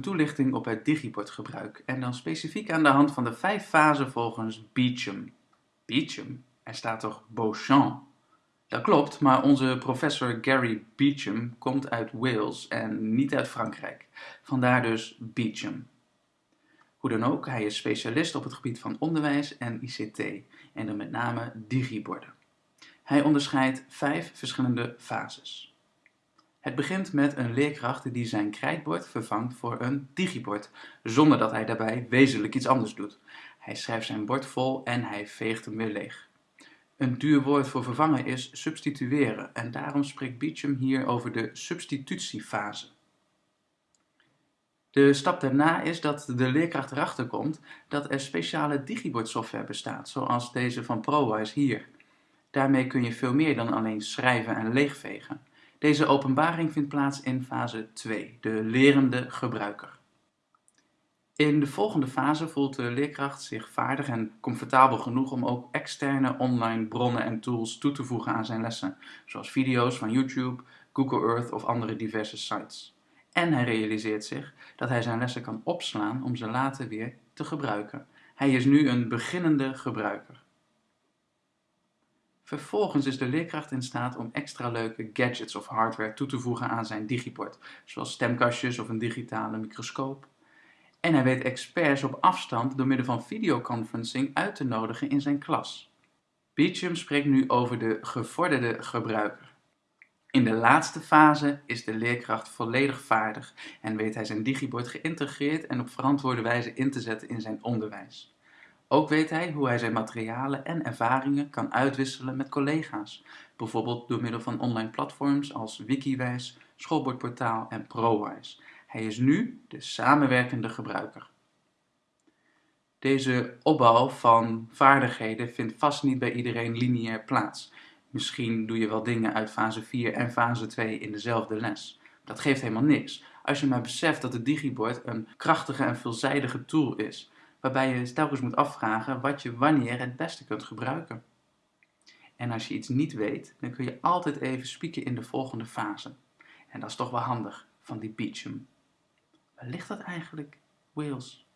toelichting op het digibordgebruik en dan specifiek aan de hand van de vijf fasen volgens Beecham. Beecham? Er staat toch Beauchamp? Dat klopt, maar onze professor Gary Beecham komt uit Wales en niet uit Frankrijk. Vandaar dus Beecham. Hoe dan ook, hij is specialist op het gebied van onderwijs en ICT en dan met name digiborden. Hij onderscheidt vijf verschillende fases. Het begint met een leerkracht die zijn krijtbord vervangt voor een digibord, zonder dat hij daarbij wezenlijk iets anders doet. Hij schrijft zijn bord vol en hij veegt hem weer leeg. Een duur woord voor vervangen is substitueren en daarom spreekt Beecham hier over de substitutiefase. De stap daarna is dat de leerkracht erachter komt dat er speciale digibordsoftware bestaat, zoals deze van ProWise hier. Daarmee kun je veel meer dan alleen schrijven en leegvegen. Deze openbaring vindt plaats in fase 2, de lerende gebruiker. In de volgende fase voelt de leerkracht zich vaardig en comfortabel genoeg om ook externe online bronnen en tools toe te voegen aan zijn lessen, zoals video's van YouTube, Google Earth of andere diverse sites. En hij realiseert zich dat hij zijn lessen kan opslaan om ze later weer te gebruiken. Hij is nu een beginnende gebruiker. Vervolgens is de leerkracht in staat om extra leuke gadgets of hardware toe te voegen aan zijn digibord, zoals stemkastjes of een digitale microscoop. En hij weet experts op afstand door middel van videoconferencing uit te nodigen in zijn klas. Beecham spreekt nu over de gevorderde gebruiker. In de laatste fase is de leerkracht volledig vaardig en weet hij zijn digibord geïntegreerd en op verantwoorde wijze in te zetten in zijn onderwijs. Ook weet hij hoe hij zijn materialen en ervaringen kan uitwisselen met collega's, bijvoorbeeld door middel van online platforms als Wikiwijs, Schoolbordportaal en ProWise. Hij is nu de samenwerkende gebruiker. Deze opbouw van vaardigheden vindt vast niet bij iedereen lineair plaats. Misschien doe je wel dingen uit fase 4 en fase 2 in dezelfde les. Dat geeft helemaal niks. Als je maar beseft dat het digibord een krachtige en veelzijdige tool is, waarbij je telkens moet afvragen wat je wanneer het beste kunt gebruiken. En als je iets niet weet, dan kun je altijd even spieken in de volgende fase. En dat is toch wel handig van die Beecham. Waar ligt dat eigenlijk, Wales?